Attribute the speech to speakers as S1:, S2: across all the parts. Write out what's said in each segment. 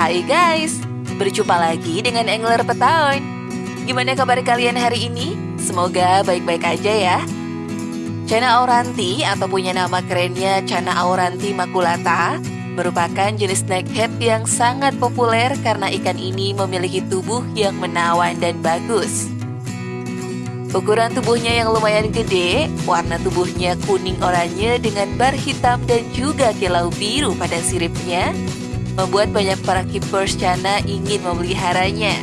S1: Hai guys, berjumpa lagi dengan Angler Petaun. Gimana kabar kalian hari ini? Semoga baik-baik aja ya. Cana auranti atau punya nama kerennya Cana auranti maculata merupakan jenis snakehead yang sangat populer karena ikan ini memiliki tubuh yang menawan dan bagus. Ukuran tubuhnya yang lumayan gede, warna tubuhnya kuning oranye dengan bar hitam dan juga kilau biru pada siripnya, membuat banyak para keepers cana ingin memeliharanya.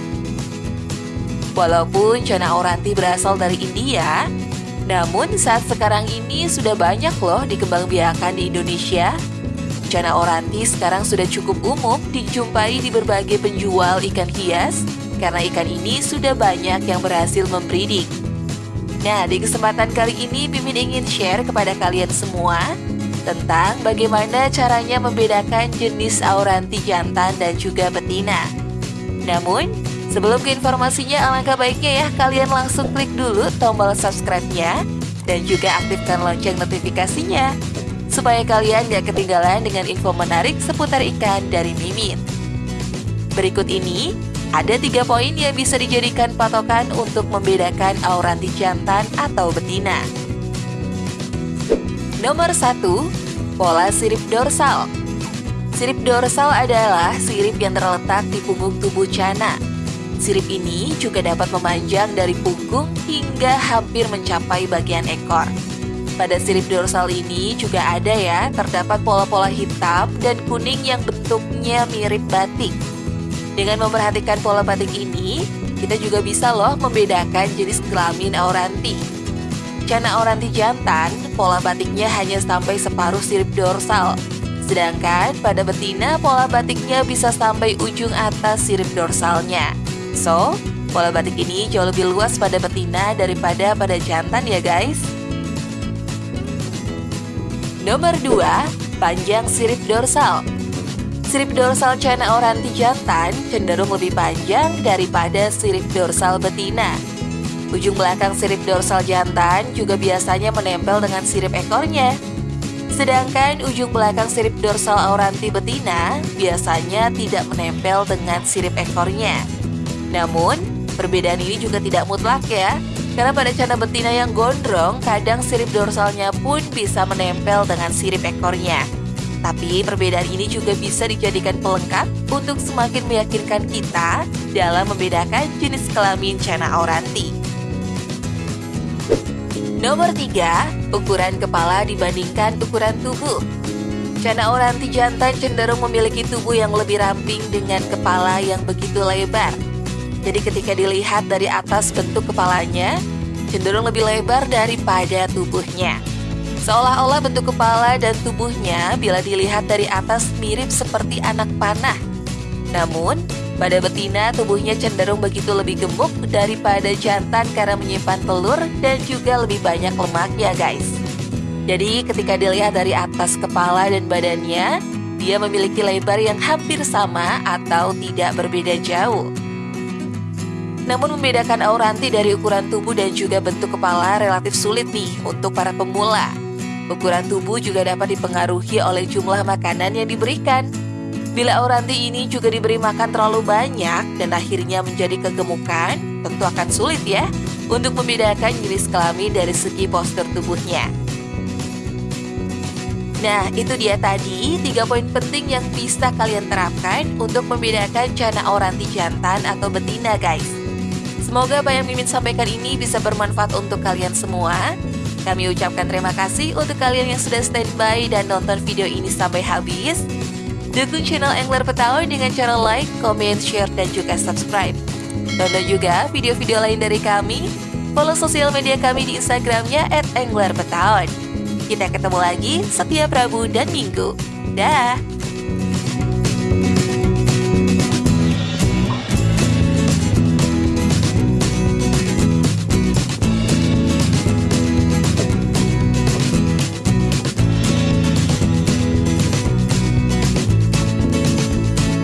S1: Walaupun cana oranti berasal dari India, namun saat sekarang ini sudah banyak loh dikembangbiakan di Indonesia. Cana oranti sekarang sudah cukup umum dijumpai di berbagai penjual ikan hias karena ikan ini sudah banyak yang berhasil membridik. Nah, di kesempatan kali ini Mimin ingin share kepada kalian semua tentang bagaimana caranya membedakan jenis auranti jantan dan juga betina. Namun, sebelum ke informasinya alangkah baiknya ya kalian langsung klik dulu tombol subscribe-nya dan juga aktifkan lonceng notifikasinya supaya kalian gak ketinggalan dengan info menarik seputar ikan dari Mimin. Berikut ini ada tiga poin yang bisa dijadikan patokan untuk membedakan auranti jantan atau betina. Nomor satu, pola sirip dorsal. Sirip dorsal adalah sirip yang terletak di punggung tubuh cana. Sirip ini juga dapat memanjang dari punggung hingga hampir mencapai bagian ekor. Pada sirip dorsal ini juga ada ya, terdapat pola-pola hitam dan kuning yang bentuknya mirip batik. Dengan memperhatikan pola batik ini, kita juga bisa loh membedakan jenis kelamin auranti. Cana auranti jantan, pola batiknya hanya sampai separuh sirip dorsal. Sedangkan pada betina, pola batiknya bisa sampai ujung atas sirip dorsalnya. So, pola batik ini jauh lebih luas pada betina daripada pada jantan ya guys. Nomor 2, panjang sirip dorsal. Sirip dorsal cana oranti jantan cenderung lebih panjang daripada sirip dorsal betina. Ujung belakang sirip dorsal jantan juga biasanya menempel dengan sirip ekornya. Sedangkan ujung belakang sirip dorsal auranti betina biasanya tidak menempel dengan sirip ekornya. Namun, perbedaan ini juga tidak mutlak ya, karena pada cana betina yang gondrong, kadang sirip dorsalnya pun bisa menempel dengan sirip ekornya. Tapi perbedaan ini juga bisa dijadikan pelengkap untuk semakin meyakinkan kita dalam membedakan jenis kelamin cana auranti. Nomor 3, ukuran kepala dibandingkan ukuran tubuh. Cana auranti jantan cenderung memiliki tubuh yang lebih ramping dengan kepala yang begitu lebar. Jadi ketika dilihat dari atas bentuk kepalanya, cenderung lebih lebar daripada tubuhnya. Seolah-olah bentuk kepala dan tubuhnya bila dilihat dari atas mirip seperti anak panah. Namun, pada betina tubuhnya cenderung begitu lebih gemuk daripada jantan karena menyimpan telur dan juga lebih banyak lemak ya guys. Jadi ketika dilihat dari atas kepala dan badannya, dia memiliki lebar yang hampir sama atau tidak berbeda jauh. Namun membedakan auranti dari ukuran tubuh dan juga bentuk kepala relatif sulit nih untuk para pemula. Ukuran tubuh juga dapat dipengaruhi oleh jumlah makanan yang diberikan. Bila auranti ini juga diberi makan terlalu banyak dan akhirnya menjadi kegemukan, tentu akan sulit ya untuk membedakan jenis kelamin dari segi postur tubuhnya. Nah, itu dia tadi tiga poin penting yang bisa kalian terapkan untuk membedakan cana auranti jantan atau betina, guys. Semoga apa yang Mimin sampaikan ini bisa bermanfaat untuk kalian semua. Kami ucapkan terima kasih untuk kalian yang sudah standby dan nonton video ini sampai habis. Dukung channel Angler Petaun dengan cara like, comment, share, dan juga subscribe. Tonton juga video-video lain dari kami. Follow sosial media kami di Instagramnya at. Kita ketemu lagi setiap Rabu dan Minggu. Dah!